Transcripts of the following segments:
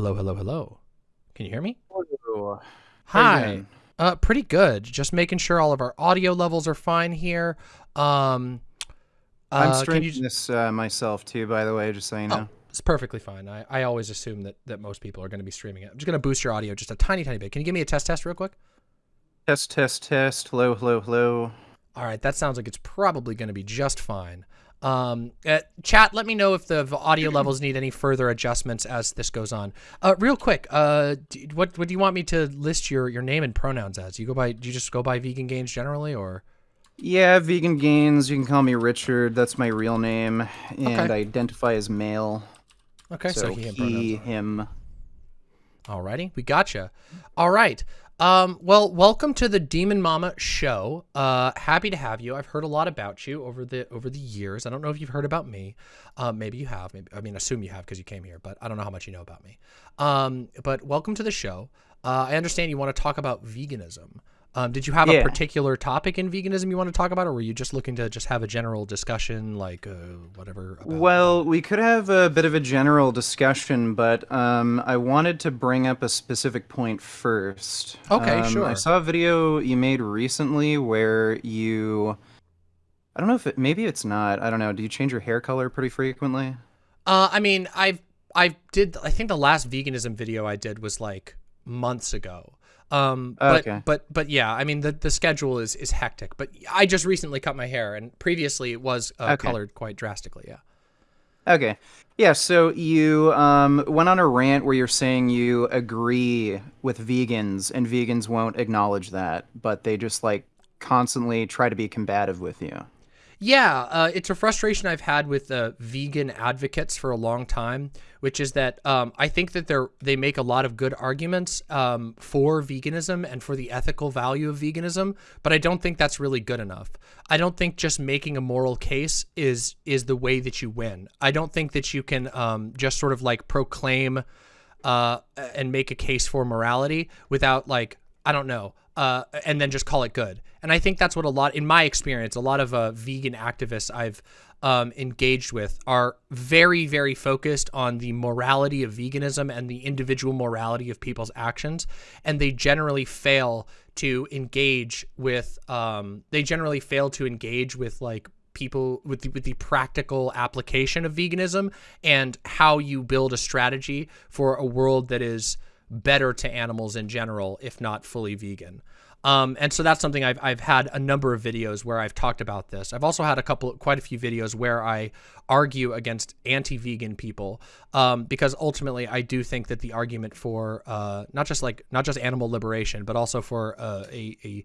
Hello, hello, hello. Can you hear me? Hello. Hi. Uh, pretty good. Just making sure all of our audio levels are fine here. Um, I'm uh, streaming you? this uh, myself too, by the way, just so you know. Oh, it's perfectly fine. I, I always assume that that most people are going to be streaming it. I'm just going to boost your audio just a tiny, tiny bit. Can you give me a test, test, real quick? Test, test, test. Hello, hello, hello. All right, that sounds like it's probably going to be just fine. Um, uh, chat, let me know if the audio levels need any further adjustments as this goes on. Uh, real quick, uh, d- what what do you want me to list your your name and pronouns as? You go by? Do you just go by vegan gains generally, or? Yeah, vegan gains. You can call me Richard. That's my real name, and Okay. I identify as male. Okay, so, so he him he, him. Alrighty, we gotcha. All right. Um, well, welcome to the Demon Mama show. Uh, happy to have you. I've heard a lot about you over the over the years. I don't know if you've heard about me. Um, maybe you have. Maybe I mean, assume you have because you came here, but I don't know how much you know about me. Um, but welcome to the show. Uh, I understand you want to talk about veganism. Um, did you have a particular topic in veganism you want to talk about, or were you just looking to just have a general discussion, like uh, whatever? About, Well, we could have a bit of a general discussion, but um, I wanted to bring up a specific point first. Okay, Um, sure. I saw a video you made recently where you. I don't know if it. Maybe it's not. I don't know. Do you change your hair color pretty frequently? Uh, I mean, I've I did. I think the last veganism video I did was like months ago. Um, but Okay. but but yeah, I mean the the schedule is is hectic. But I just recently cut my hair, and previously it was uh, Okay. colored quite drastically. Yeah. Okay. Yeah, so you um, went on a rant where you're saying you agree with vegans and vegans won't acknowledge that, but they just like constantly try to be combative with you. Yeah, uh, it's a frustration I've had with uh, vegan advocates for a long time, which is that um, I think that they're they make a lot of good arguments um, for veganism and for the ethical value of veganism, but I don't think that's really good enough. I don't think just making a moral case is is the way that you win. I don't think that you can um, just sort of like proclaim uh, and make a case for morality without like I don't know, uh, and then just call it good. And I think that's what a lot, in my experience, a lot of uh, vegan activists I've um, engaged with are very, very focused on the morality of veganism and the individual morality of people's actions, and they generally fail to engage with. Um, they generally fail to engage with like people with the, with the practical application of veganism and how you build a strategy for a world that is better to animals in general, if not fully vegan. Um, and so that's something I've, I've had a number of videos where I've talked about this. I've also had a couple, quite a few videos where I argue against anti-vegan people um, because ultimately I do think that the argument for uh, not just like not just animal liberation, but also for uh, a, a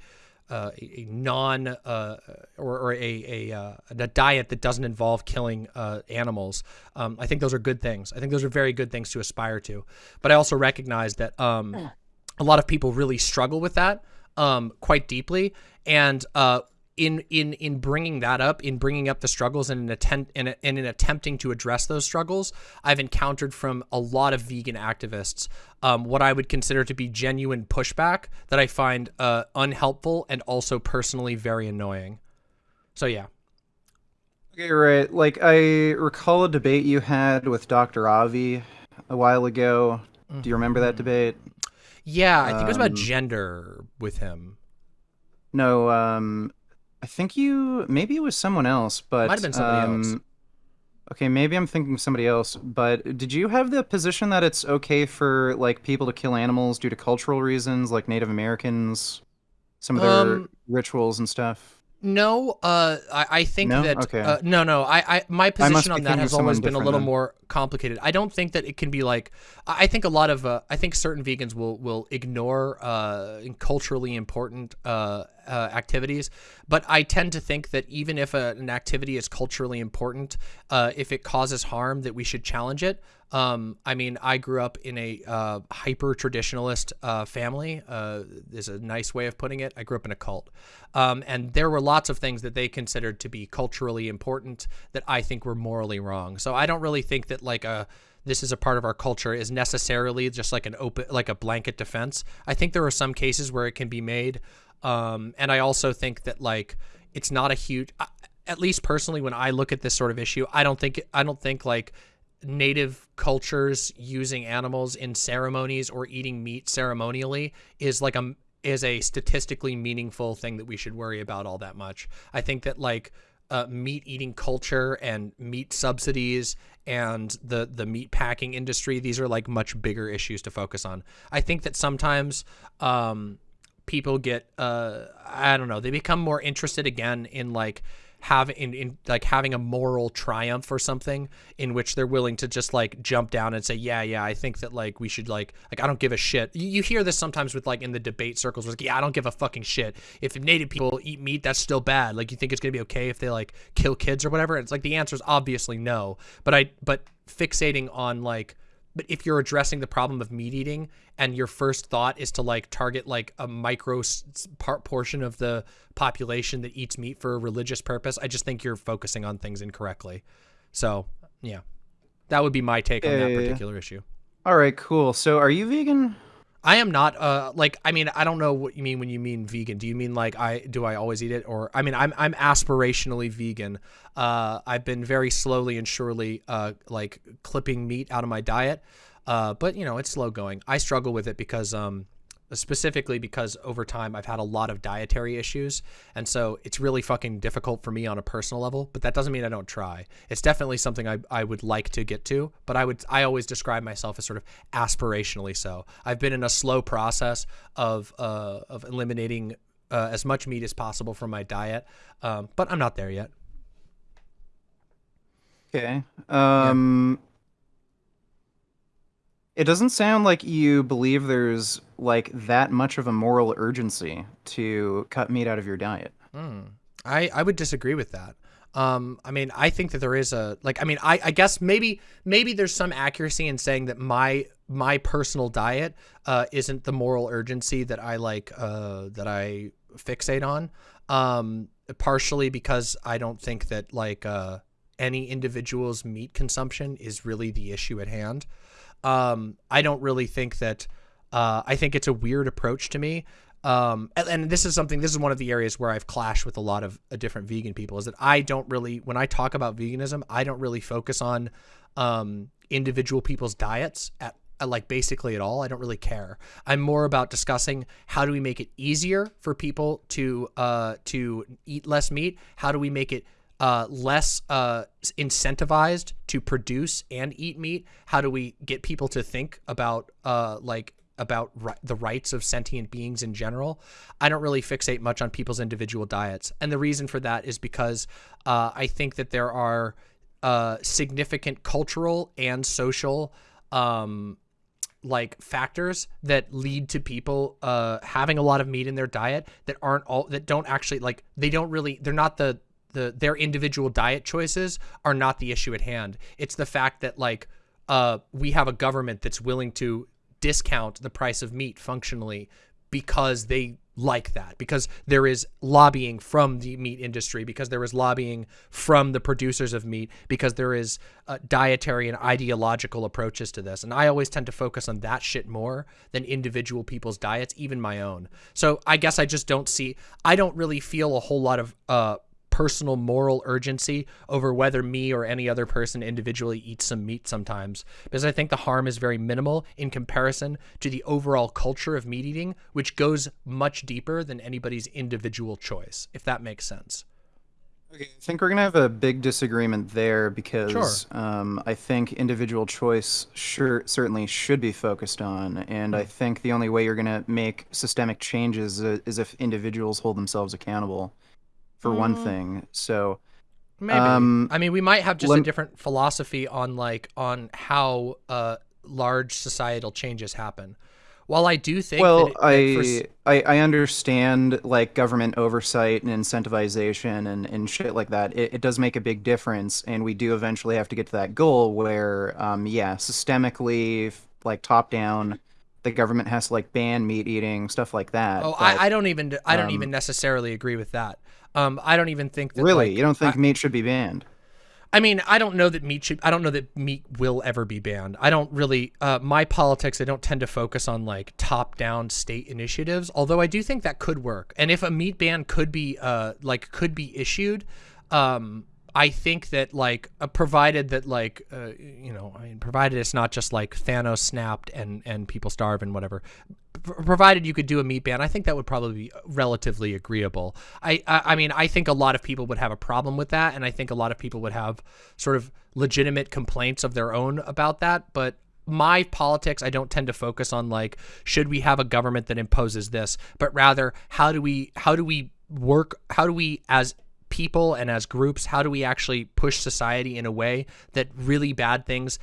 uh, a, a non uh, or, or a a, uh, a diet that doesn't involve killing uh, animals. Um, I think those are good things. I think those are very good things to aspire to. But I also recognize that um, a lot of people really struggle with that um, quite deeply, and in in in bringing that up, in bringing up the struggles and in attempt in, a, in attempting to address those struggles, I've encountered from a lot of vegan activists um, what I would consider to be genuine pushback that I find uh, unhelpful and also personally very annoying. So yeah, Okay, right. Like I recall a debate you had with Dr. Avi a while ago. Do you remember that debate? yeah, I think it was about Um, gender with him. No, um I think you maybe it was someone else, but Might have been somebody um, else. Okay, maybe I'm thinking of somebody else, but did you have the position that it's okay for like people to kill animals due to cultural reasons, like Native Americans, some of their Um, rituals and stuff? No, uh, I, I think No? that Okay. uh, no, no. I, I my position be on that has always been a little then. more complicated. I don't think that it can be like. I I think a lot of uh, I think certain vegans will will ignore uh, culturally important uh, activities, but I tend to think that even if a, an activity is culturally important, uh, if it causes harm, that we should challenge it. Um, I mean, I grew up in a uh, hyper traditionalist uh, family. Uh, is a nice way of putting it. I grew up in a cult, um, and there were lots of things that they considered to be culturally important that I think were morally wrong. So I don't really think that like a this is a part of our culture is necessarily just like an open like a blanket defense. I think there are some cases where it can be made, um, and I also think that like it's not a huge. At least personally, when I look at this sort of issue, I don't think I don't think like native cultures using animals in ceremonies or eating meat ceremonially is like a is a statistically meaningful thing that we should worry about all that much. I think that like uh, meat eating culture and meat subsidies and the the meat packing industry these are like much bigger issues to focus on i think that sometimes um, people get uh, i don't know they become more interested again in like having in, in like having a moral triumph or something in which they're willing to just like jump down and say yeah yeah i think that like we should like like i don't give a shit. You, you hear this sometimes with like in the debate circles like yeah i don't give a fucking shit. If native people eat meat that's still bad. Like you think it's gonna be okay if they like kill kids or whatever? It's like the answer is obviously no. But i but fixating on like but if you're addressing the problem of meat eating and your first thought is to like target like a micro part portion of the population that eats meat for a religious purpose, I just think you're focusing on things incorrectly. So, yeah. That would be my take on that eh. particular issue. All right, cool. So, are you vegan? I am not uh like I mean I don't know what you mean when you mean vegan. Do you mean like I do I always eat it or I mean I'm I'm aspirationally vegan. Uh I've been very slowly and surely uh like clipping meat out of my diet. Uh but you know, it's slow going. I struggle with it because um specifically because over time I've had a lot of dietary issues. And so it's really fucking difficult for me on a personal level, but that doesn't mean I don't try. It's definitely something I, I would like to get to, but I would, I always describe myself as sort of aspirationally so. I've been in a slow process of, uh, of eliminating uh, as much meat as possible from my diet. Um, but I'm not there yet. Okay. Um, yeah it doesn't sound like you believe there's like that much of a moral urgency to cut meat out of your diet. Mm. I I would disagree with that. Um, I mean, I think that there is a like. I mean, I, I guess maybe maybe there's some accuracy in saying that my my personal diet uh, isn't the moral urgency that I like uh, that I fixate on. Um, partially because I don't think that like uh, any individual's meat consumption is really the issue at hand. Um, I don't really think that. Uh, I think it's a weird approach to me. Um, and, and, this is something. This is one of the areas where I've clashed with a lot of uh, different vegan people. Is that I don't really, when I talk about veganism, I don't really focus on um, individual people's diets at like basically at all. I don't really care. I'm more about discussing how do we make it easier for people to uh, to eat less meat. How do we make it uh, less uh, incentivized to produce and eat meat? How do we get people to think about uh, like about ri the rights of sentient beings in general? I don't really fixate much on people's individual diets, and the reason for that is because uh, I think that there are uh, significant cultural and social. Um, like factors that lead to people uh having a lot of meat in their diet that aren't all that don't actually like they don't really they're not the the their individual diet choices are not the issue at hand. It's the fact that like uh, we have a government that's willing to discount the price of meat functionally because they like that because there is lobbying from the meat industry because there is lobbying from the producers of meat because there is uh, dietary and ideological approaches to this and i always tend to focus on that shit more than individual people's diets even my own so i guess i just don't see i don't really feel a whole lot of uh, personal moral urgency over whether me or any other person individually eats some meat sometimes because I think the harm is very minimal in comparison to the overall culture of meat eating, which goes much deeper than anybody's individual choice, if that makes sense. Okay, I think we're gonna have a big disagreement there because sure. um, I think individual choice sure certainly should be focused on, and I hmm. think the only way you're gonna make systemic changes is if individuals hold themselves accountable for mm. one thing. So maybe um, I mean we might have just a different philosophy on like on how uh, large societal changes happen. While I do think well, it, I, I I understand like government oversight and incentivization and, and shit like that. It, it does make a big difference, and we do eventually have to get to that goal where, um, yeah, systemically, like top down, the government has to like ban meat eating stuff like that. Oh, but, I, I don't even I don't um, even necessarily agree with that. Um, I don't even think that. Really, like, you don't think I, meat should be banned? I mean, I don't know that meat should. I don't know that meat will ever be banned. I don't really. Uh, my politics, I don't tend to focus on like top-down state initiatives. Although I do think that could work. And if a meat ban could be, uh, like, could be issued, um, I think that like uh, provided that like uh, you know I mean provided it's not just like Thanos snapped and and people starve and whatever provided you could do a meat ban, I think that would probably be relatively agreeable. I, I, I mean, I think a lot of people would have a problem with that, and I think a lot of people would have sort of legitimate complaints of their own about that. But my politics, I don't tend to focus on like should we have a government that imposes this, but rather how do we how do we work? How do we as people and as groups, how do we actually push society in a way that really bad things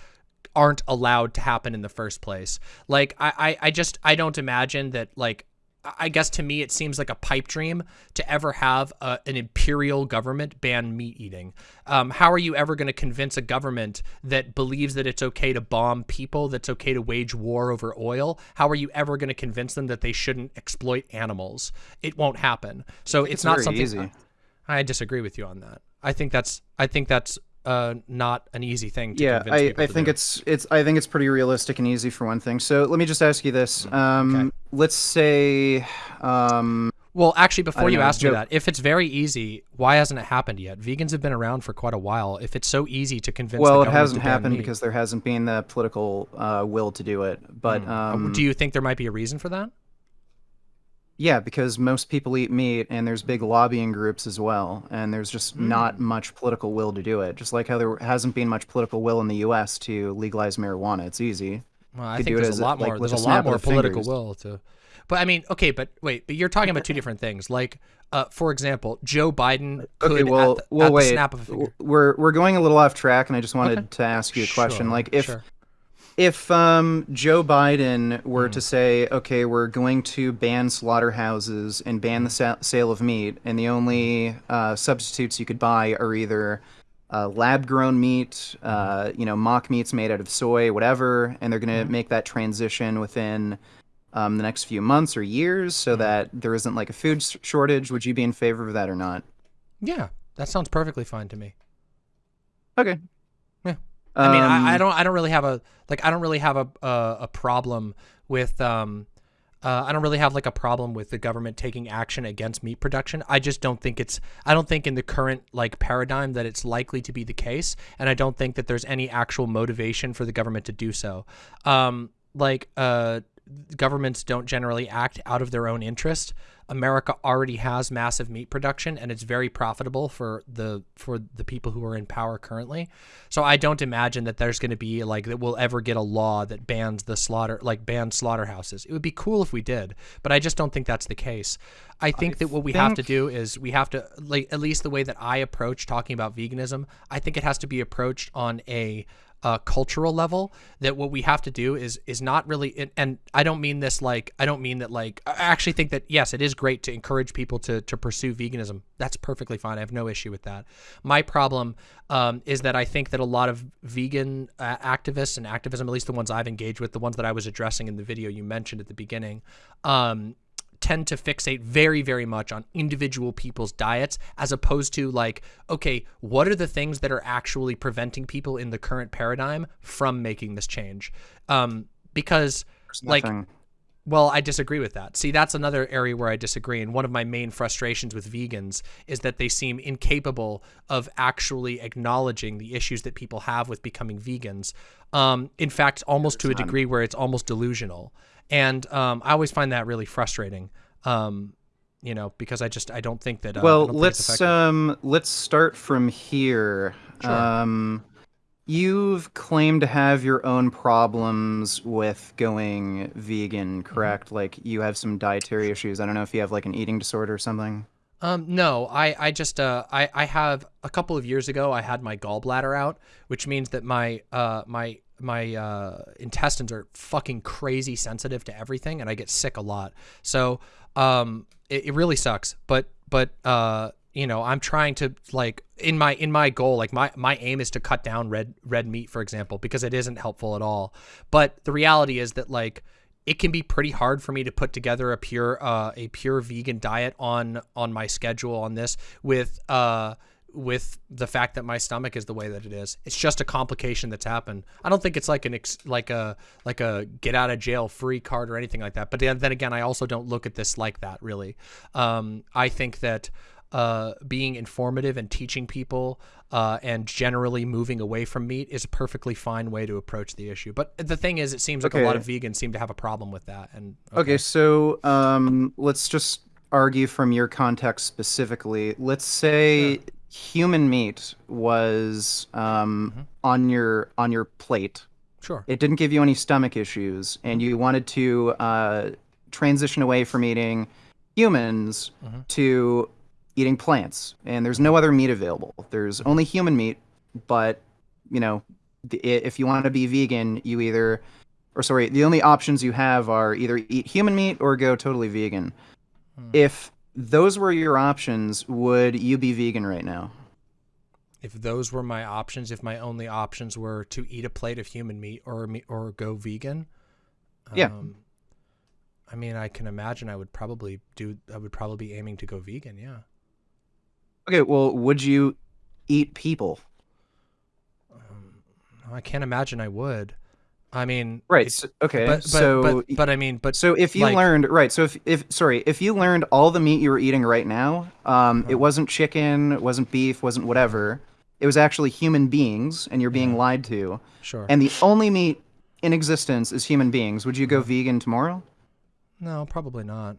aren't allowed to happen in the first place. Like I, I, I just I don't imagine that like I guess to me it seems like a pipe dream to ever have a, an imperial government ban meat eating. Um, how are you ever going to convince a government that believes that it's okay to bomb people, that's okay to wage war over oil? How are you ever going to convince them that they shouldn't exploit animals? It won't happen. So it's, It's not something. easy. I, disagree with you on that. I think that's I think that's uh, not an easy thing to yeah convince i, people I think do. it's it's i think it's pretty realistic and easy for one thing so let me just ask you this um let's say um Well, actually, before you know, ask me that, if it's very easy, why hasn't it happened yet? Vegans have been around for quite a while. If it's so easy to convince, well it hasn't happened meat, because there hasn't been the political uh, will to do it but um do you think there might be a reason for that? Yeah, because most people eat meat, and there's big lobbying groups as well, and there's just Hmm. not much political will to do it. Just like how there hasn't been much political will in the U.S. to legalize marijuana. It's easy. Well, I could think do it there's a lot like, more. with There's a a lot snap of more the political fingers. will to. But I mean, okay, but wait, but you're talking about two different things. Like, uh, for example, Joe Biden could Okay, well, at, the, well, at the wait. snap of a finger. We're we're going a little off track, and I just wanted Okay. to ask you a question. Sure, Like, if sure. If um, Joe Biden were Hmm. to say, okay, we're going to ban slaughterhouses and ban the sa- sale of meat, and the only uh, substitutes you could buy are either uh, lab-grown meat, uh, you know, mock meats made out of soy, whatever, and they're going to Mm-hmm. make that transition within um, the next few months or years, so that there isn't like a food s- shortage. Would you be in favor of that or not? Yeah, that sounds perfectly fine to me. Okay. I mean, I, I Um, don't, I don't really have a like, I don't really have a a, a problem with, um, uh, I don't really have like a problem with the government taking action against meat production. I just don't think it's, I don't think in the current like paradigm that it's likely to be the case, and I don't think that there's any actual motivation for the government to do so. Um, like, uh, governments don't generally act out of their own interest. America already has massive meat production and it's very profitable for the for the people who are in power currently. So I don't imagine that there's going to be like that we'll ever get a law that bans the slaughter like bans slaughterhouses. It would be cool if we did, but I just don't think that's the case. I think that what we have to do is we have to like at least the way that I approach talking about veganism, I think it has to be approached on a uh, cultural level that what we have to do is is not really and, and I don't mean this like I don't mean that like I actually think that yes it is great to encourage people to to pursue veganism. That's perfectly fine. I have no issue with that. My problem um, is that I think that a lot of vegan uh, activists and activism at least the ones I've engaged with the ones that I was addressing in the video you mentioned at the beginning um, tend to fixate very very much on individual people's diets as opposed to like okay what are the things that are actually preventing people in the current paradigm from making this change um because like well, I disagree with that. See, that's another area where I disagree. And one of my main frustrations with vegans is that they seem incapable of actually acknowledging the issues that people have with becoming vegans. Um, in fact, almost to a degree where it's almost delusional. And um, I always find that really frustrating. Um, you know, because I just I don't think that. Uh, well let's um let's start from here Sure. um you've claimed to have your own problems with going vegan Mm-hmm. correct like you have some dietary issues i don't know if you have like an eating disorder or something Um, no, I, I just, uh, I, I have a couple of years ago, I had my gallbladder out, which means that my, uh, my, my, uh, intestines are fucking crazy sensitive to everything and I get sick a lot. So, um, it, it really sucks, but, but, uh, you know, I'm trying to like in my in my goal, like my my aim is to cut down red red meat, for example, because it isn't helpful at all. But the reality is that like it can be pretty hard for me to put together a pure uh, a pure vegan diet on on my schedule on this with uh with the fact that my stomach is the way that it is. It's just a complication that's happened. I don't think it's like an ex- like a like a get out of jail free card or anything like that. But then, again, I also don't look at this like that really. Um, I think that uh, being informative and teaching people uh, and generally moving away from meat is a perfectly fine way to approach the issue. But the thing is, it seems like a lot of vegans seem to have a problem with that. And okay, okay so um, let's just argue from your context specifically. Let's say sure. Human meat was um, mm-hmm. on your on your plate. Sure. It didn't give you any stomach issues, and you wanted to uh, transition away from eating humans mm-hmm. to eating plants, and there's no other meat available. There's only human meat, but you know, if you want to be vegan, you either, or sorry, the only options you have are either eat human meat or go totally vegan. Hmm. If those were your options, would you be vegan right now? If those were my options, if my only options were to eat a plate of human meat or or go vegan, yeah. Um, I mean, I can imagine I would probably do. I would probably be aiming to go vegan. Yeah. Okay, well, would you eat people? Um, I can't imagine I would. I mean, right? So, okay, but, but, so but, but, I mean, but so if you like, learned right, so if if sorry, if you learned all the meat you were eating right now, um, it uh-huh. wasn't chicken, it wasn't beef, wasn't whatever. It was actually human beings, and you're being yeah. lied to. Sure. And the only meat in existence is human beings. Would you go mm-hmm. vegan tomorrow? No, probably not.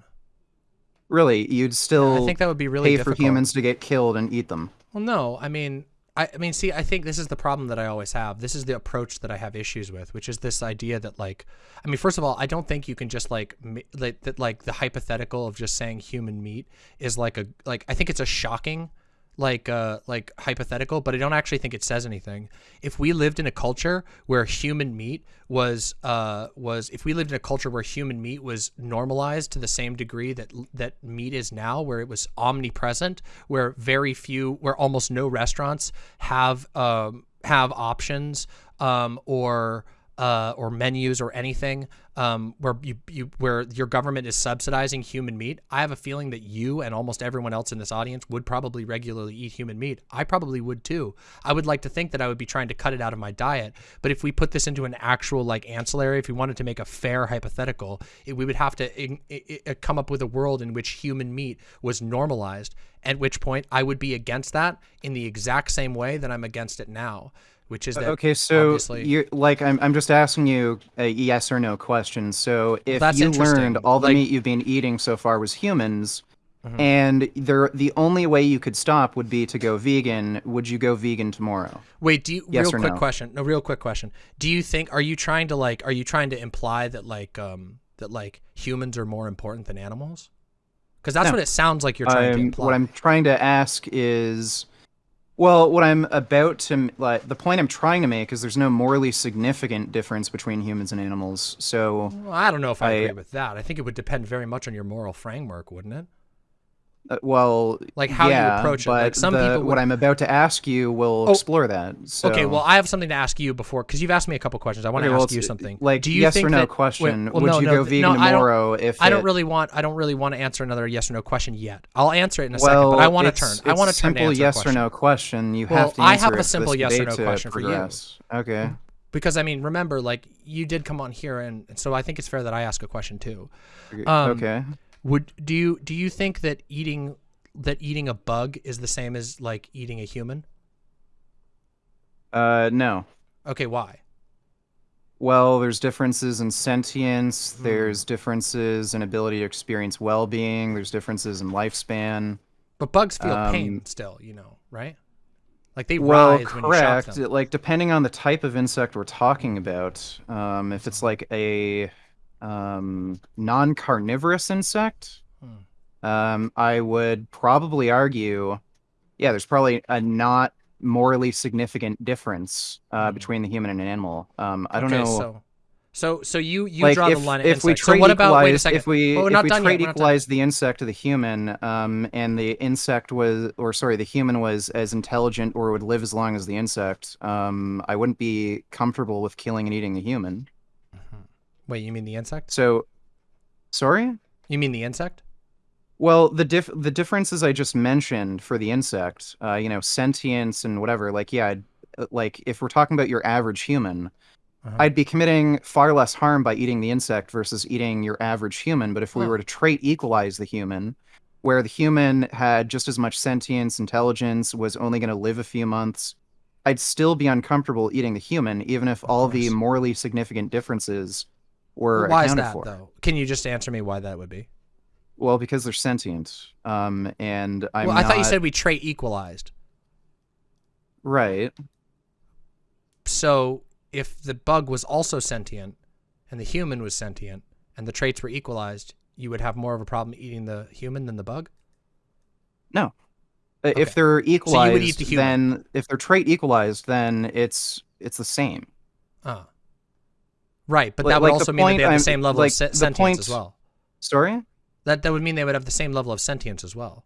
Really, you'd still I think that would be really pay difficult. for humans to get killed and eat them. Well, no, I mean, I, I mean, see, I think this is the problem that I always have. This is the approach that I have issues with, which is this idea that, like, I mean, first of all, I don't think you can just like, like that, like the hypothetical of just saying human meat is like a, like, I think it's a shocking like uh like hypothetical but i don't actually think it says anything. If we lived in a culture where human meat was uh was if we lived in a culture where human meat was normalized to the same degree that that meat is now where it was omnipresent where very few where almost no restaurants have um have options um or uh, or menus or anything um, where you, you where your government is subsidizing human meat, I have a feeling that you and almost everyone else in this audience would probably regularly eat human meat. I probably would too. I would like to think that I would be trying to cut it out of my diet. But if we put this into an actual like ancillary, if we wanted to make a fair hypothetical, it, we would have to it, it, come up with a world in which human meat was normalized. At which point, I would be against that in the exact same way that I'm against it now which is that okay so you're like I'm, I'm just asking you a yes or no question. So if well, you learned all the like, meat you've been eating so far was humans mm-hmm. and the the only way you could stop would be to go vegan would you go vegan tomorrow? Wait do you yes real quick no? question. No real quick question. Do you think are you trying to like are you trying to imply that like um that like humans are more important than animals? Because that's no. what it sounds like you're trying to imply what i'm trying to ask is well, what I'm about to like the point I'm trying to make is there's no morally significant difference between humans and animals. So well, I don't know if I, I, agree with that. I think it would depend very much on your moral framework, wouldn't it? Uh, well, like how yeah, you approach it. Like some the, people. Would... What I'm about to ask you will oh, explore that. So. Okay, well, I have something to ask you before because you've asked me a couple questions. I want to okay, ask you something. Like, do you yes think or no that, question? Wait, well, would no, you no, go vegan no, tomorrow? if I don't really want, I don't really want to answer another yes or no question yet. I'll answer it in a well, second, but I want to turn. I want to turn. Simple yes or no question. You well, have to. I have a simple yes or no question for you. Okay. Because I mean, remember, like you did come on here, and, and so I think it's fair that I ask a question too. Um, okay. Would do you do you think that eating that eating a bug is the same as like eating a human? Uh, no. Okay, why? Well, there's differences in sentience. Hmm. There's differences in ability to experience well-being. There's differences in lifespan. But bugs feel um, pain still, you know, right? Like they well, rise correct. when you shock them. Like depending on the type of insect we're talking about, um, if it's like a um, non-carnivorous insect, hmm. um, I would probably argue, yeah, there's probably a not morally significant difference uh, hmm. between the human and an animal. Um, I don't know. So so so you you like draw if, the line at if we so what about wait a second? If we, well, if we trait equalize the insect to the human, um, and the insect was, or sorry, the human was as intelligent or would live as long as the insect, um, I wouldn't be comfortable with killing and eating the human. Wait, you mean the insect? So, sorry. You mean the insect? Well, the diff the differences I just mentioned for the insect, uh, you know, sentience and whatever. Like, yeah, I'd, like if we're talking about your average human uh-huh. I'd be committing far less harm by eating the insect versus eating your average human. But if we were to trait equalize the human, where the human had just as much sentience, intelligence, was only going to live a few months, I'd still be uncomfortable eating the human, even if all the morally significant differences were why is that for. though? Can you just answer me why that would be? Well, because they're sentient. Um, and I'm well, I thought you said we trait equalized. right. So if the bug was also sentient and the human was sentient and the traits were equalized, you would have more of a problem eating the human than the bug? No. Uh, Okay. If they're equalized, eat the then if they're trait equalized, then it's it's the same. Uh. Right, but Like- that would like the also mean that they have I'm- the same level like, of se- the sentience point- as well. Sorry. That that would mean they would have the same level of sentience as well.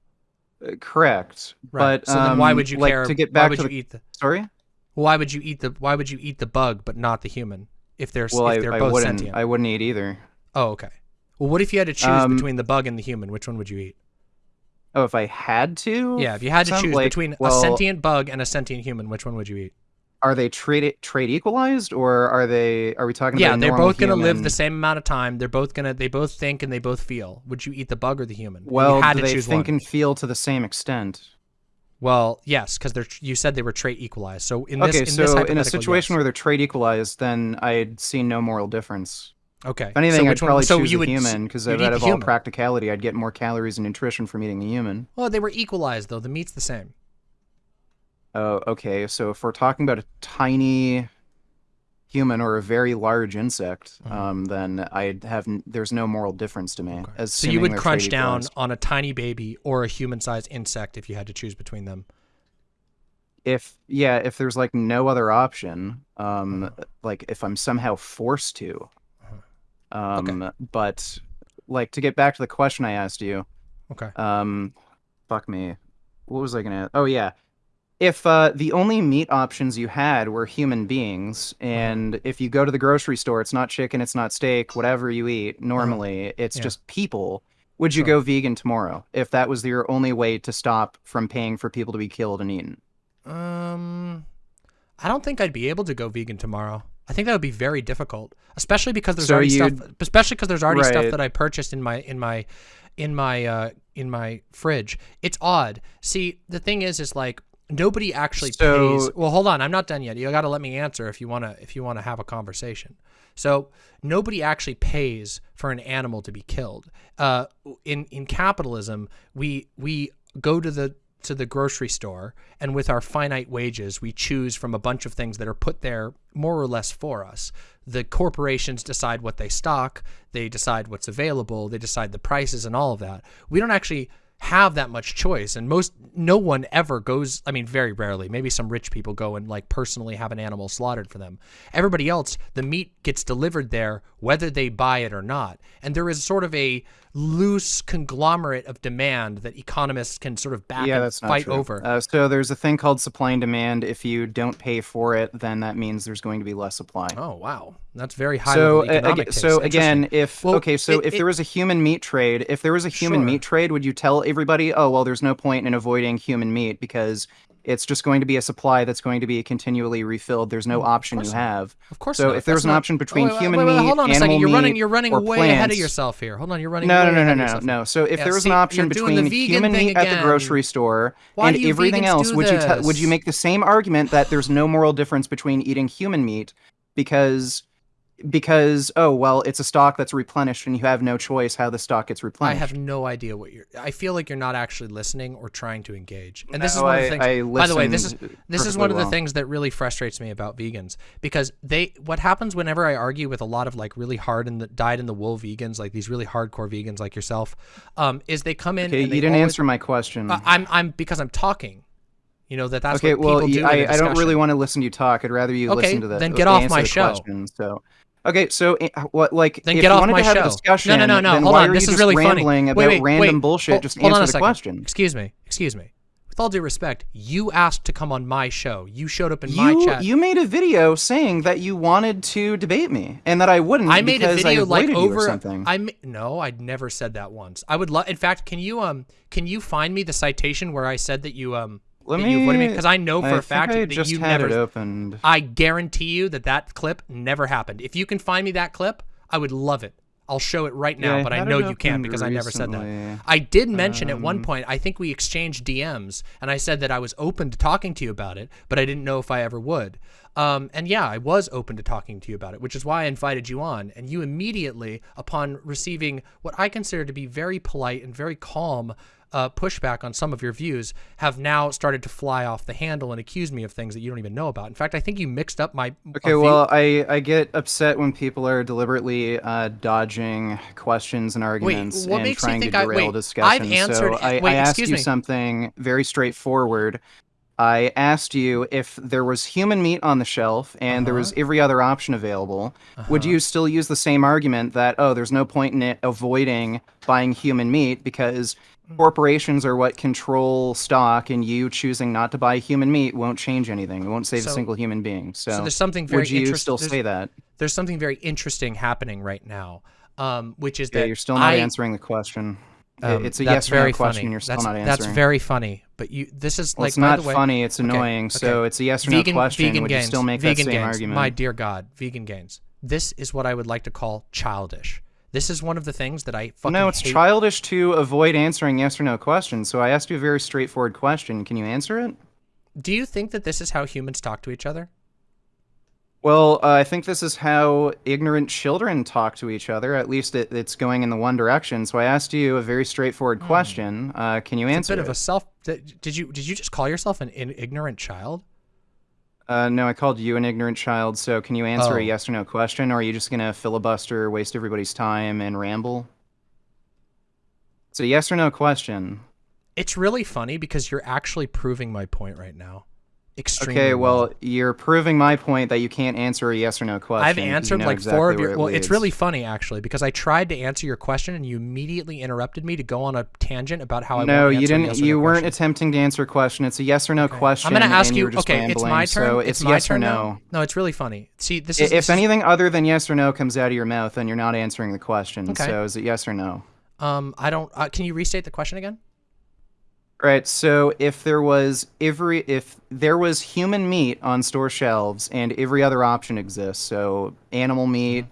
Uh, correct. Right. But so then why um, would you like, care? to get why would to you the eat the sorry? why would you eat the why would you eat the bug but not the human if they're Well, if they're I both wouldn't. sentient? I wouldn't eat either. Oh, okay. Well, what if you had to choose Um, between the bug and the human? Which one would you eat? Oh, if I had to? Yeah, if you had to choose like- between well, a sentient bug and a sentient human, which one would you eat? Are they trait trait equalized, or are they? Are we talking Yeah, about? they're both going to live the same amount of time. They're both going to they both think and they both feel. Would you eat the bug or the human? Well, you had do to they think one. and feel to the same extent? Well, yes, because they're you said they were trait equalized. So in this okay, in this so in a situation yes. where they're trade equalized, then I'd see no moral difference. okay, If anything, so I'd probably so choose you a human because out of all human. practicality, I'd get more calories and nutrition from eating the human. Well, they were equalized though. The meat's the same. Oh, okay. So if we're talking about a tiny human or a very large insect, Mhm. um, then I'd have n- there's no moral difference to me. Okay. So you would crunch down equalized. on a tiny baby or a human-sized insect if you had to choose between them. if yeah, if there's like no other option, um, Uh-huh. like if I'm somehow forced to, Uh-huh. um, but like to get back to the question I asked you, Okay. um, fuck me, what was I gonna? Oh yeah, if uh, the only meat options you had were human beings, and if you go to the grocery store, it's not chicken, it's not steak, whatever you eat normally, it's. Yeah. just people. Would you Sure. go vegan tomorrow if that was your only way to stop from paying for people to be killed and eaten? Um, I don't think I'd be able to go vegan tomorrow. I think that would be very difficult, especially because there's So already stuff. Especially because there's already stuff that I purchased in my in my in my uh in my fridge. It's odd. See, the thing is, is like nobody actually So- pays. Well, hold on, I'm not done yet. You got to let me answer if you wanna if you wanna have a conversation. So nobody actually pays for an animal to be killed. Uh, in in capitalism, we we go to the to the grocery store and with our finite wages we choose from a bunch of things that are put there more or less for us the corporations decide what they stock they decide what's available they decide the prices and all of that we don't actually have that much choice and most no one ever goes i mean very rarely maybe some rich people go and like personally have an animal slaughtered for them. Everybody else the meat gets delivered there whether they buy it or not. And there is sort of a loose conglomerate of demand that economists can sort of back yeah, and that's not fight over Uh, so there's a thing called supply and demand. If you don't pay for it, then that means there's going to be less supply. oh wow that's very high so level uh, economic aga- so again, if Well, okay, so it- if it- there was a human meat trade, if there was a human Sure. meat trade, would you tell everybody, oh well, there's no point in avoiding human meat because it's just going to be a supply that's going to be continually refilled. There's no mm, option you have. Of course. So not. if there That's an not- option between wait, wait, human wait, wait, meat, hold on a second. animal You're running. You're running way ahead of yourself here. Hold on. You're running. No, no, no, no, no, no. So if Yeah, there was see, an option you're doing the between human meat at the grocery store Why and everything else, would you would you make the same argument that there's no moral difference between eating human meat because because oh well it's a stock that's replenished and you have no choice how the stock gets replenished I have no idea what you're. I feel like you're not actually listening or trying to engage. And this is No, one of the things. I by the way, this is this is one of the well. things that really frustrates me about vegans because they. What happens whenever I argue with a lot of like really hard and the dyed in the wool vegans, like these really hardcore vegans like yourself, um, is they come in. Okay, and you didn't always- answer my question. Uh, I'm I'm because I'm talking. You know that that's okay, what well, people do. y- in a I, I don't really want to listen to you talk. I'd rather you Okay, listen to the then get off my show. question, so okay, so eh, what like Then if get you off wanted my to have show. a discussion, No, no, no, no. Hold on. This is really funny. Wait, about wait, random wait. bullshit? Hold- just hold on answer a the second. question. Excuse me. Excuse me. With all due respect, you asked to come on my show. You showed up in my chat. you made a video saying that you wanted to debate me and that I wouldn't I made a video like you over. something. I no, I'd never said that once. I would love. In fact, can you um can you find me the citation where I said that you um Let that you avoided me me- because I know for I a fact I that just you had never. it opened. I guarantee you that that clip never happened. If you can find me that clip, I would love it. I'll show it right now, Yeah, but I know you can't because I never said that. I did mention at one Um, point, I think we exchanged DMs, and I said that I was open to talking to you about it, but I didn't know if I ever would. Um, and yeah, I was open to talking to you about it, which is why I invited you on. And you immediately, upon receiving what I consider to be very polite and very calm uh, pushback on some of your views, have now started to fly off the handle and accuse me of things that you don't even know about. In fact, I think you mixed up my. Okay, well, I, I get upset when people are deliberately uh, dodging questions and arguments what and trying to I- derail wait, discussion. I've answered- so I, wait, I asked you me. something very straightforward. I asked you if there was human meat on the shelf and there was Uh-huh. every other option available, would you still use the same argument that, oh, there's no point in it avoiding buying human meat because. Corporations are what control stock and you choosing not to buy human meat won't change anything. It won't save So- a single human being. So, so there's something very would you still say that? there's something very interesting happening right now, um, which is Yeah, that you're still not I, answering the question. Um, it's a yes or no question. funny. You're still that's, not answering. That's very funny. But you, this is well, like it's by not the way, funny. It's okay, annoying. So okay. it's a yes or vegan, no question. vegan would gains, you still make vegan that same gains. argument? My dear God, vegan gains. This is what I would like to call childish. This is one of the things that I fucking no, it's hate. childish to avoid answering yes or no questions. So I asked you a very straightforward question. Can you answer it? Do you think that this is how humans talk to each other? Well, uh, I think this is how ignorant children talk to each other. At least it, it's going in the one direction. So I asked you a very straightforward question. Uh, can you Hmm. It's a answer bit of a self. Did you did you just call yourself an in, ignorant child? Uh, no, I called you an ignorant child. So can you answer Oh. a yes or no question, or are you just gonna filibuster, waste everybody's time, and ramble? It's a yes or no question. It's really funny because you're actually proving my point right now. Extremely Okay, well, you're proving my point that you can't answer a yes or no question. I've 'cause you answered know like exactly four of your. it Well, it's really funny actually because I tried to answer your question and you immediately interrupted me to go on a tangent about how I no, you didn't. yes you no weren't question. attempting to answer a question. It's a yes or no question. I'm gonna ask and you. Okay, it's my turn. So it's, it's, my yes turn or no. now. No, it's really funny. See, this is If this anything other than yes or no comes out of your mouth, then you're not answering the question. Okay. So is it yes or no? Um, I don't. Uh, can you restate the question again? Right. So if there was every if there was human meat on store shelves and every other option exists, so animal meat,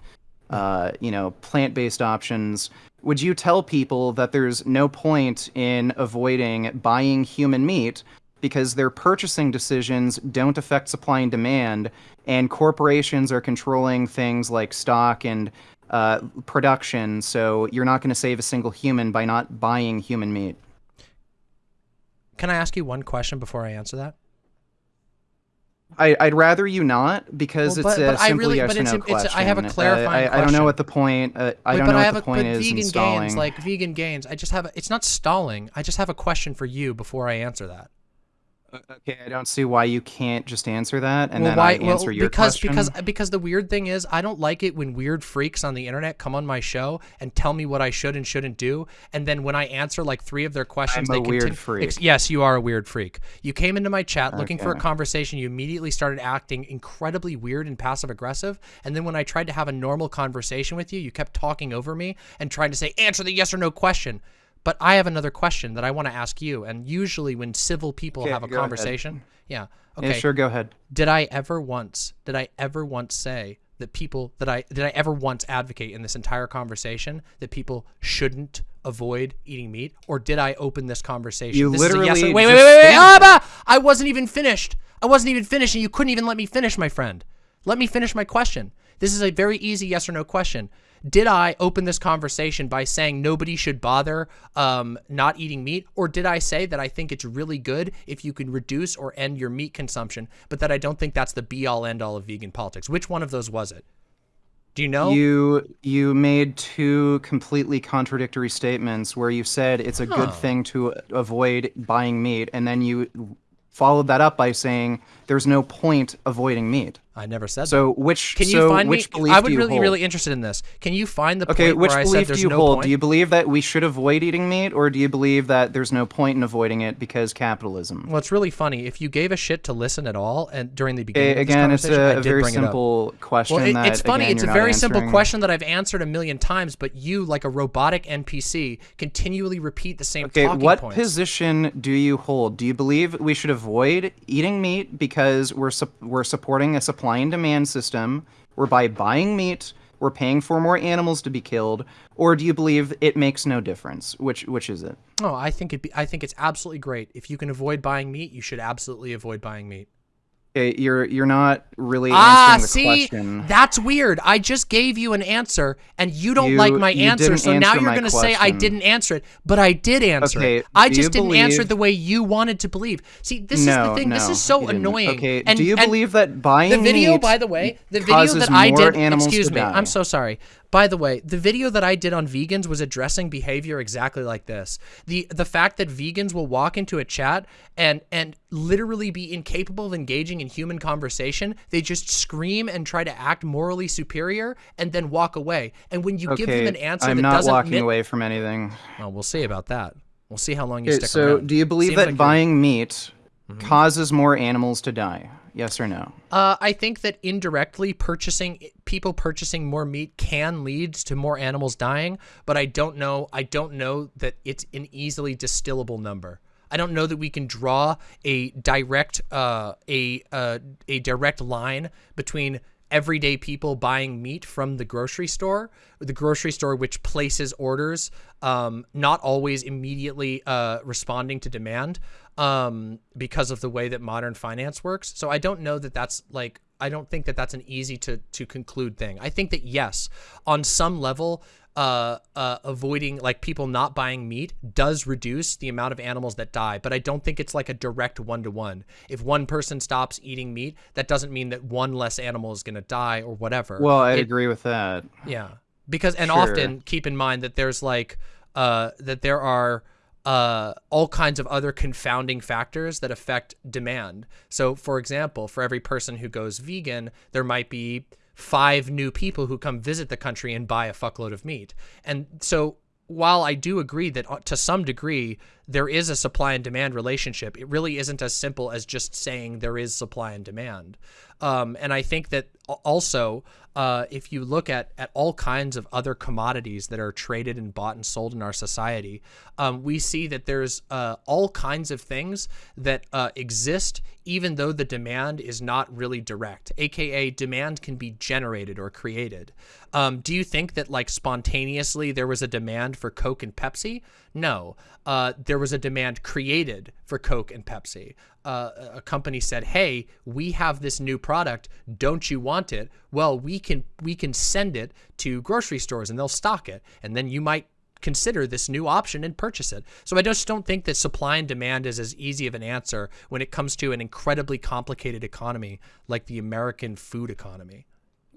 uh, you know, plant-based options, would you tell people that there's no point in avoiding buying human meat because their purchasing decisions don't affect supply and demand, and corporations are controlling things like stock and uh, production, so you're not going to save a single human by not buying human meat? Can I ask you one question before I answer that? I, I'd rather you not because Well, it's but- a but I simple really- yes but or it's no it's question. I have a Uh, clarifying I, I don't know what the point. Uh, I Wait, don't know I what the a, point is vegan in gains, like vegan gains. I just have. A, it's not stalling. I just have a question for you before I answer that. Okay, I don't see why you can't just answer that and well, then why? I answer well, your because question. because because the weird thing is, I don't like it when weird freaks on the internet come on my show and tell me what I should and shouldn't do, and then when I answer like three of their questions, I'm they a weird freak. Yes, you are a weird freak. You came into my chat looking for a conversation. You immediately started acting incredibly weird and passive aggressive, and then when I tried to have a normal conversation with you, you kept talking over me and trying to say answer the yes or no question. But I have another question that I want to ask you, and usually when civil people Okay, have a go ahead. conversation, yeah, okay, Yeah, sure, go ahead. did I ever once did I ever once say that people that I did I ever once advocate in this entire conversation that people shouldn't avoid eating meat or did I open this conversation? You This is a yes literally wait, wait, wait, wait, wait, ah! I wasn't even finished. I wasn't even finished and you couldn't even let me finish, my friend. Let me finish my question. This is a very easy yes or no question. Did I open this conversation by saying nobody should bother um, not eating meat? Or did I say that I think it's really good if you can reduce or end your meat consumption, but that I don't think that's the be all end all of vegan politics? Which one of those was it? Do you know? You you made two completely contradictory statements where you said it's a good thing to avoid buying meat, and then you followed that up by saying there's no point avoiding meat. I never said that. So which Can you so find which me? belief I would really, hold? really interested in this. Can you find the Okay, point which where I said belief do you no hold? point? Do you believe that we should avoid eating meat, or do you believe that there's no point in avoiding it because capitalism? Well, it's really funny. If you gave a shit to listen at all, and during the beginning this again, it's a, a very bring it simple question. Well, it, that, it's funny. again, it's a very simple question that I've answered a million times, but you, like a robotic NPC, continually repeat the same Okay, talking what points. position do you hold? Do you believe we should avoid eating meat because we're sup- we're supporting a supply and demand system, whereby buying meat, we're paying for more animals to be killed, or do you believe it makes no difference? Which which is it? Oh, I think it. Be, I think it's absolutely great. If you can avoid buying meat, you should absolutely avoid buying meat. Okay, you're you're not really Ah, see, question. that's weird. I just gave you an answer, and you don't You- like my answer. So now you're going to say I didn't answer it, but I did answer Okay, it. I just didn't answer it believe- the way you wanted to believe. See, this is the thing. no, this is so annoying. Okay, And, do you and believe that buying the video, by the way, the video that I did. Excuse me, die? I'm so sorry. By the way, the video that I did on vegans was addressing behavior exactly like this. The the fact that vegans will walk into a chat and and literally be incapable of engaging in human conversation. They just scream and try to act morally superior and then walk away. And when you give them an answer I'm that not doesn't walking mit- away from anything. Well, we'll see about that. We'll see how long you Okay, stick so, around. do you believe Seems that like you're- buying meat Mm-hmm. causes more animals to die? Yes or no? Uh, I think that indirectly purchasing people purchasing more meat can lead to more animals dying, but I don't know. I don't know that it's an easily distillable number. I don't know that we can draw a direct uh, a uh, a direct line between everyday people buying meat from the grocery store, the grocery store which places orders, um, not always immediately uh, responding to demand um, because of the way that modern finance works. So I don't know that that's like I don't think that that's an easy to to conclude thing. I think that yes, on some level, uh, uh, avoiding like people not buying meat does reduce the amount of animals that die, but I don't think it's like a direct one to one. If one person stops eating meat, that doesn't mean that one less animal is going to die or whatever. Well, I agree with that. yeah, because and Sure. often keep in mind that there's like uh that there are uh all kinds of other confounding factors that affect demand. So for example, for every person who goes vegan, there might be five new people who come visit the country and buy a fuckload of meat. And so while I do agree that uh, to some degree there is a supply and demand relationship, it really isn't as simple as just saying there is supply and demand. Um, and I think that also, uh, if you look at, at all kinds of other commodities that are traded and bought and sold in our society, um, we see that there's uh, all kinds of things that uh, exist even though the demand is not really direct, aka demand can be generated or created. Um, do you think that like spontaneously there was a demand for Coke and Pepsi? No, uh, there was a demand created for Coke and Pepsi. Uh, a company said, "Hey, we have this new product. Don't you want it? Well, we can we can send it to grocery stores and they'll stock it, and then you might consider this new option and purchase it. So I just don't think that supply and demand is as easy of an answer when it comes to an incredibly complicated economy like the American food economy.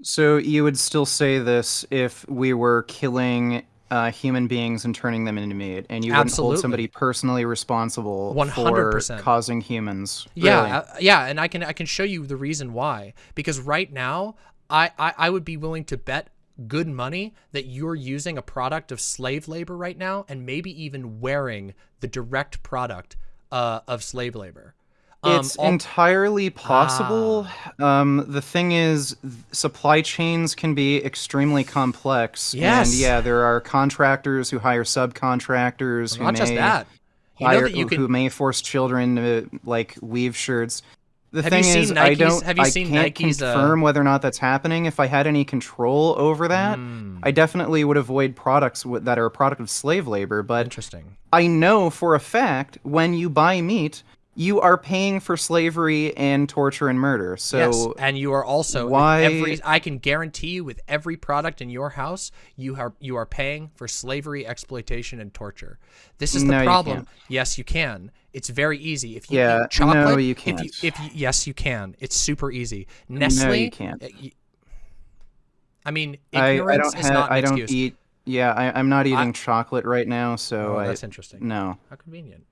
So you would still say this if we were killing uh, human beings and turning them into meat, and you wouldn't hold somebody personally responsible for 100%. causing humans. Yeah, Really? uh, yeah, and I can I can show you the reason why. Because right now, I, I I would be willing to bet good money that you're using a product of slave labor right now, and maybe even wearing the direct product uh, of slave labor. Um, It's all- Ah. entirely possible. Um, the thing is, supply chains can be extremely complex. Yes. And yeah, there are contractors who hire subcontractors who not may just that. You know hire, that you can who may force children to like weave shirts. The Have thing you seen is, I don't. have you I seen can't Nike's, uh, confirm whether or not that's happening. If I had any control over that, Hmm. I definitely would avoid products w- that are a product of slave labor. But Interesting. I know for a fact when you buy meat, you are paying for slavery and torture and murder. So yes, and you are also why- every. I can guarantee you, with every product in your house, you are you are paying for slavery, exploitation, and torture. This is the No, you problem. can't. Yes, you can. It's very easy. If you Yeah, eat chocolate, no, you If can't. if you, yes, you can. It's super easy. Nestle. no, you eh, can't. I mean, I, ignorance I don't is have. not an I don't excuse. eat. Yeah, I, I'm not eating chocolate right now. So Oh, I, that's interesting. no. How convenient.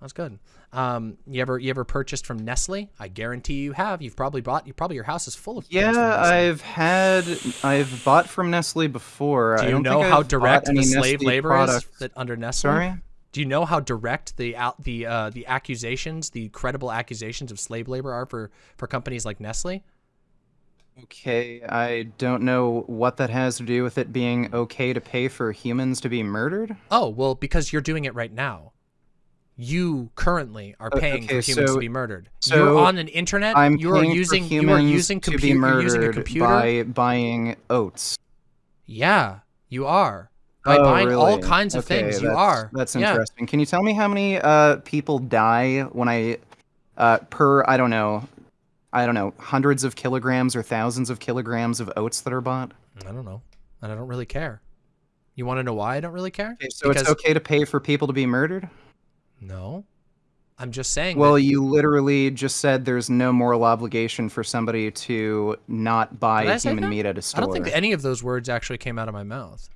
That's good. Um, you ever you ever purchased from Nestle? I guarantee you have. You've probably bought. You probably your house is full of. Yeah. I've had. I've bought from Nestle before. Do I you don't know how I've direct the slave Nestle labor products. is that under Nestle? Sorry. Do you know how direct the out the uh, the accusations, the credible accusations of slave labor are for for companies like Nestle? Okay, I don't know what that has to do with it being okay to pay for humans to be murdered. Oh well, because you're doing it right now. You currently are paying okay, for humans so- to be murdered. so you're on an internet. I'm you are using you are using to be murdered using a computer. by buying oats. Yeah, you are. By Oh, buying all kinds of Okay, things, you are. That's Yeah. interesting. Can you tell me how many uh, people die when I uh, per I don't know, I don't know, hundreds of kilograms or thousands of kilograms of oats that are bought? I don't know. And I don't really care. You want to know why I don't really care? Okay, so it's okay to pay for people to be murdered? No. I'm just saying. Well, that, you literally just said there's no moral obligation for somebody to not buy human meat at a store. I don't think any of those words actually came out of my mouth.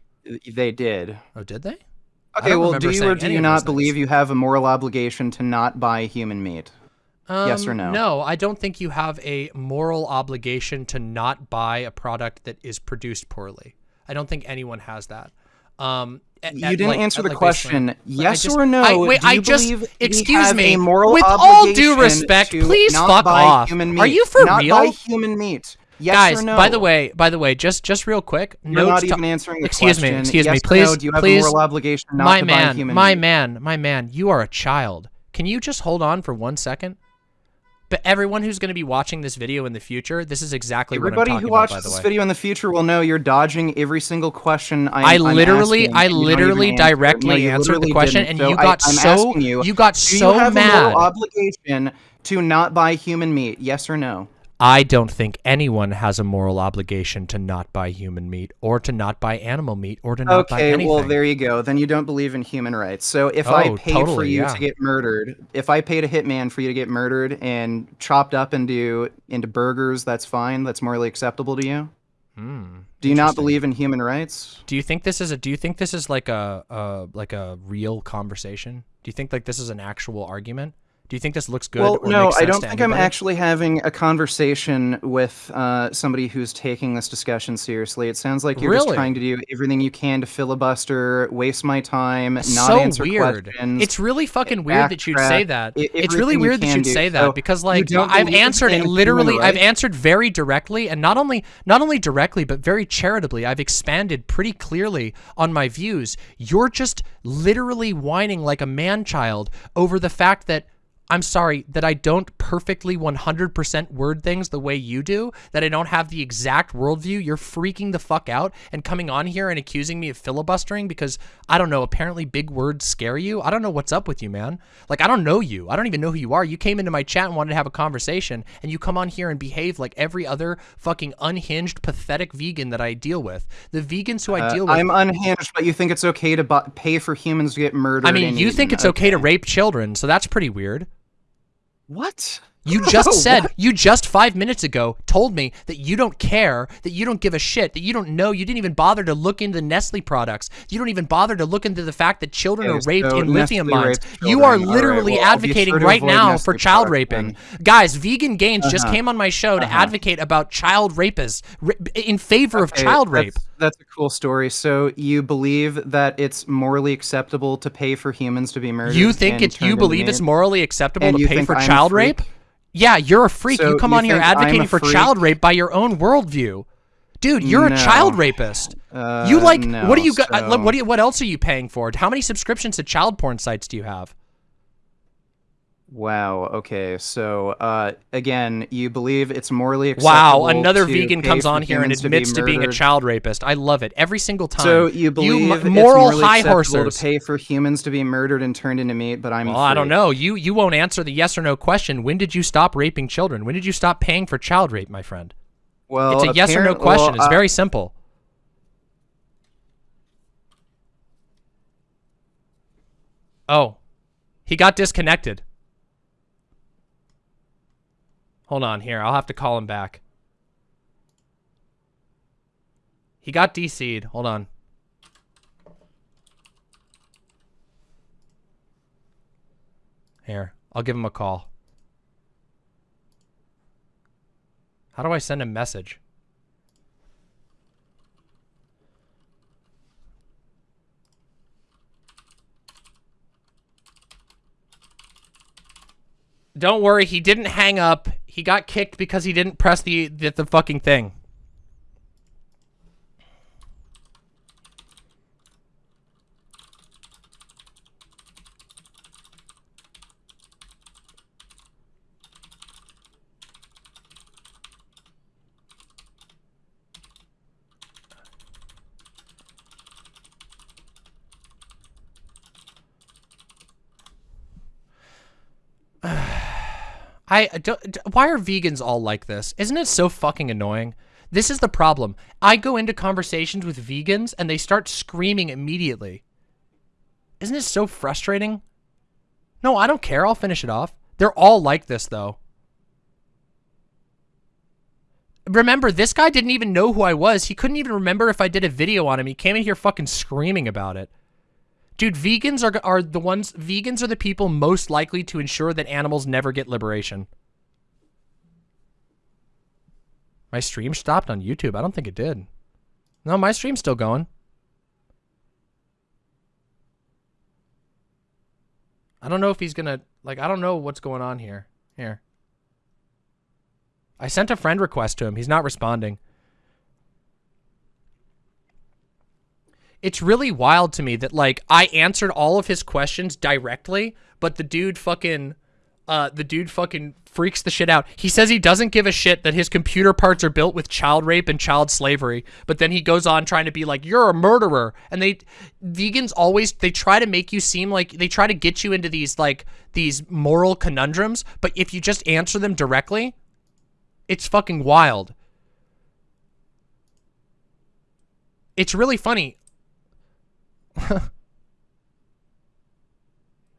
they did. Oh, did they? Okay, well, do you or do you not believe you have a moral obligation to not buy human meat? Yes or Um, no? No, I don't think you have a moral obligation to not buy a product that is produced poorly. I don't think anyone has that. Um, at- You at, didn't like- answer the like, question. Yes just- or no? I, wait, I just believe excuse me. Moral with all due respect, please fuck off. Human meat? Are you for not real? buy human meat. Yes Guys, or no? by the way, by the way, just just real quick, You're not even answering the excuse question. me, excuse me, Yes or please, no? Do you have please, a moral obligation not my to man, buy human my meat? man, my man, you are a child. Can you just hold on for one second? But everyone who's going to be watching this video in the future, this is exactly Everybody what I'm who talking about. Watches this video in the future will know you're dodging every single question I'm, I literally, asking, I don't literally even answer directly No, answered the question, and So you got I'm so you, you got do so you have mad. obligation to not buy human meat? Yes or no? I don't think anyone has a moral obligation to not buy human meat or to not buy animal meat or to not buy anything. Okay, well there you go. Then you don't believe in human rights. So if I Oh, paid for you yeah. to get murdered, if I paid a hitman for you to get murdered and chopped up into into burgers, that's fine. That's morally acceptable to you. Hmm, Do you not believe in human rights? Do you think this is a? Do you think this is like a, a like a real conversation? Do you think like this is an actual argument? Do you think this looks good? well, no, I don't think I'm actually having a conversation with uh, somebody who's taking this discussion seriously. It sounds like you're just trying to do everything you can to filibuster, waste my time, not so answer weird. questions. It's really fucking weird that you'd say that. e- it's really everything you weird that you'd do. say So that because like I've answered human literally I've answered very directly and not only not only directly but very charitably. I've expanded pretty clearly on my views. You're just literally whining like a man child over the fact that I'm sorry that I don't perfectly 100% word things the way you do, that I don't have the exact worldview. You're freaking the fuck out and coming on here and accusing me of filibustering because, I don't know, apparently big words scare you. I don't know what's up with you, man. Like, I don't know you. I don't even know who you are. You came into my chat and wanted to have a conversation, and you come on here and behave like every other fucking unhinged, pathetic vegan that I deal with. The vegans who I Uh, deal with. I'm unhinged, but you think it's okay to bu- pay for humans to get murdered? I mean, you think it's okay to rape children, so that's pretty weird. What? You just said, you just five minutes ago told me that you don't care, that you don't give a shit, that you don't know, you didn't even bother to look into Nestle products. You don't even bother to look into the fact that children are raped so in lithium Nestle mines. You are. All right, literally well, advocating right now Nestle for child raping. Guys, Vegan Gains just Uh-huh. came on my show to Uh-huh. advocate about child rapists in favor of child rape. That's, that's a cool story. So you believe that it's morally acceptable to pay for humans to be murdered? You think it's you believe it's morally acceptable to pay for I'm child freak? rape? Yeah, you're a freak. So you come you on here advocating for child rape by your own worldview. Dude, you're a child rapist. Uh, you like no, what do you got? uh, so- What do you, what else are you paying for? How many subscriptions to child porn sites do you have? Wow. Okay. So uh, again, you believe it's morally acceptable. Wow, another vegan comes on here and humans to be admits to, being a child rapist. I love it every single time. So you believe it's moral morally high horsers. to pay for humans to be murdered and turned into meat? But I'm. well, I don't know. You you won't answer the yes or no question. When did you stop raping children? When did you stop paying for child rape, my friend? Well, It's a yes or no question. well, it's uh, very simple. Oh, he got disconnected. Hold on here. I'll have to call him back. He got DC'd. Hold on. Here, I'll give him a call. How do I send a message? Don't worry, he didn't hang up. He got kicked because he didn't press the the, the fucking thing. I don't, why are vegans all like this? Isn't it so fucking annoying? This is the problem. I go into conversations with vegans and they start screaming immediately. Isn't it so frustrating? No, I don't care. I'll finish it off. They're all like this though. Remember, this guy didn't even know who I was. He couldn't even remember if I did a video on him. He came in here fucking screaming about it. Dude, vegans are, are the ones, vegans are the people most likely to ensure that animals never get liberation. My stream stopped on YouTube. I don't think it did. No, my stream's still going. I don't know if he's gonna, like, I don't know what's going on here. Here. I sent a friend request to him. He's not responding. It's really wild to me that, like, I answered all of his questions directly, but the dude fucking, uh, the dude fucking freaks the shit out. He says he doesn't give a shit that his computer parts are built with child rape and child slavery, but then he goes on trying to be like, you're a murderer. And they, vegans always, they try to make you seem like, they try to get you into these, like, these moral conundrums, but if you just answer them directly, it's fucking wild. It's really funny.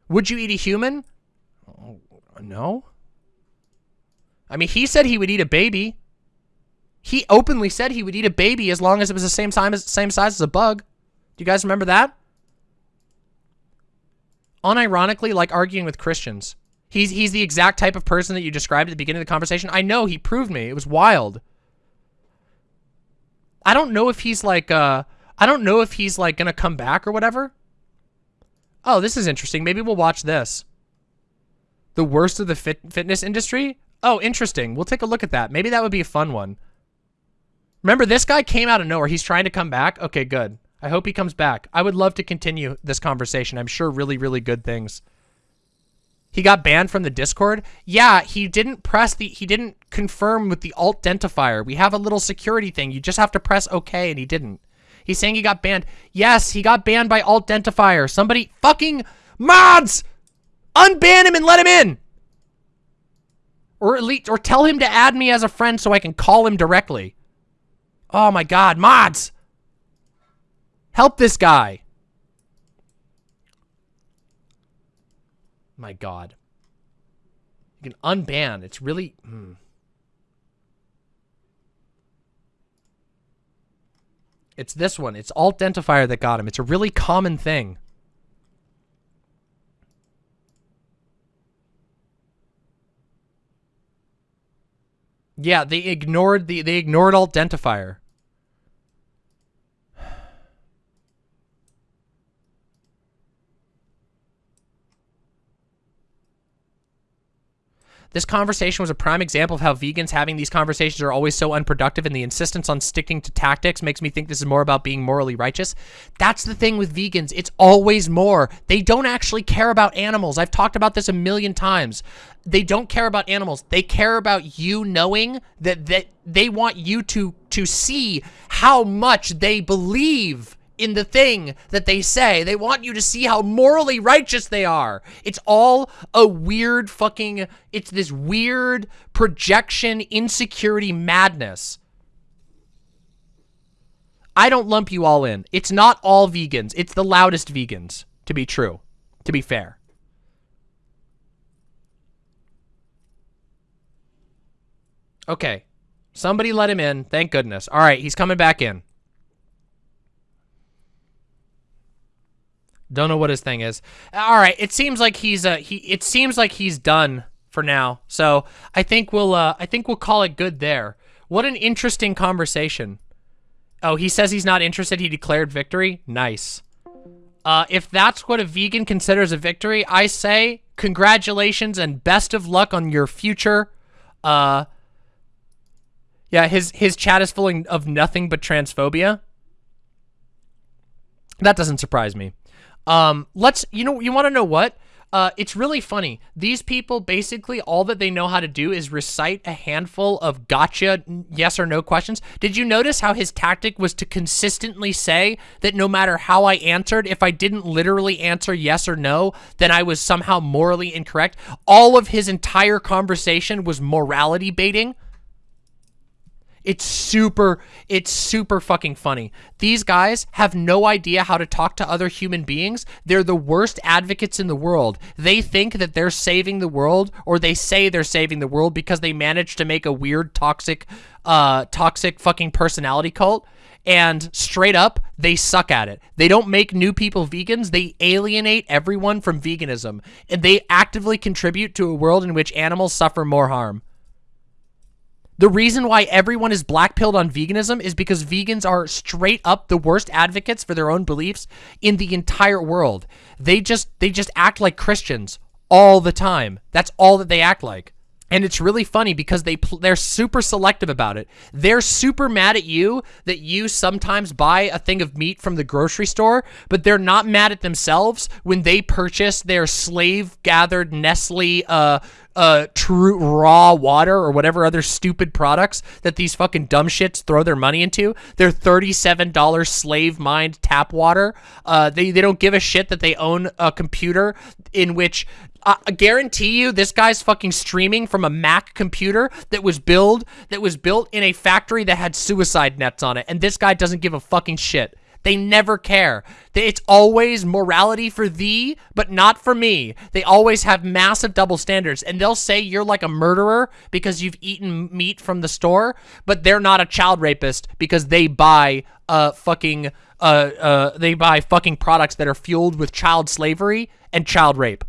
Would you eat a human? Oh, no. I mean, he said he would eat a baby. He openly said he would eat a baby as long as it was the same as same size as a bug. Do you guys remember that? Unironically, like arguing with Christians. He's he's the exact type of person that you described at the beginning of the conversation. I know he proved me. It was wild. I don't know if he's like uh I don't know if he's like gonna come back or whatever. Oh, this is interesting. Maybe we'll watch this. The worst of the fit fitness industry? Oh, interesting. We'll take a look at that. Maybe that would be a fun one. Remember, this guy came out of nowhere. He's trying to come back. Okay, good. I hope he comes back. I would love to continue this conversation. I'm sure really, really good things. He got banned from the Discord. Yeah, he didn't press the, he didn't confirm with the alt identifier. We have a little security thing. You just have to press OK and he didn't. He's saying he got banned. Yes, he got banned by alt identifier. Somebody fucking mods unban him and let him in. Or at least, or tell him to add me as a friend so I can call him directly. Oh my God, mods. Help this guy. My God. You can unban. It's really... Hmm. It's this one. It's alt identifier that got him. It's a really common thing. Yeah, they ignored the they ignored alt identifier. This conversation was a prime example of how vegans having these conversations are always so unproductive and the insistence on sticking to tactics makes me think this is more about being morally righteous. That's the thing with vegans. It's always more. They don't actually care about animals. I've talked about this a million times. They don't care about animals. They care about you knowing that, that they want you to, to see how much they believe in the thing that they say. They want you to see how morally righteous they are. It's all a weird fucking, it's this weird projection, insecurity madness. I don't lump you all in. It's not all vegans. It's the loudest vegans, to be true, to be fair. Okay. Somebody let him in. Thank goodness. All right, he's coming back in. Don't know what his thing is. All right, it seems like he's uh he it seems like he's done for now. So, I think we'll uh I think we'll call it good there. What an interesting conversation. Oh, he says he's not interested. He declared victory. Nice. Uh if that's what a vegan considers a victory, I say congratulations and best of luck on your future uh yeah, his his chat is full of nothing but transphobia. That doesn't surprise me. Um, let's, you know, you want to know what? uh, it's really funny. These people basically all that they know how to do is recite a handful of gotcha yes or no questions. Did you notice how his tactic was to consistently say that no matter how I answered, if I didn't literally answer yes or no, then I was somehow morally incorrect? All of his entire conversation was morality baiting. It's super, it's super fucking funny. These guys have no idea how to talk to other human beings. They're the worst advocates in the world. They think that they're saving the world, or they say they're saving the world because they managed to make a weird, toxic, uh, toxic fucking personality cult. And straight up, they suck at it. They don't make new people vegans. They alienate everyone from veganism. And they actively contribute to a world in which animals suffer more harm. The reason why everyone is blackpilled on veganism is because vegans are straight up the worst advocates for their own beliefs in the entire world. They just they just act like Christians all the time. That's all that they act like. And it's really funny because they they're super selective about it. They're super mad at you that you sometimes buy a thing of meat from the grocery store, but they're not mad at themselves when they purchase their slave gathered Nestle uh uh true raw water or whatever other stupid products that these fucking dumb shits throw their money into. Their $37 slave mined tap water. Uh they they don't give a shit that they own a computer in which I guarantee you this guy's fucking streaming from a Mac computer that was built that was built in a factory that had suicide nets on it and this guy doesn't give a fucking shit. They never care. It's always morality for thee, but not for me. They always have massive double standards, and they'll say you're like a murderer because you've eaten meat from the store, but they're not a child rapist because they buy uh fucking uh uh they buy fucking products that are fueled with child slavery and child rape.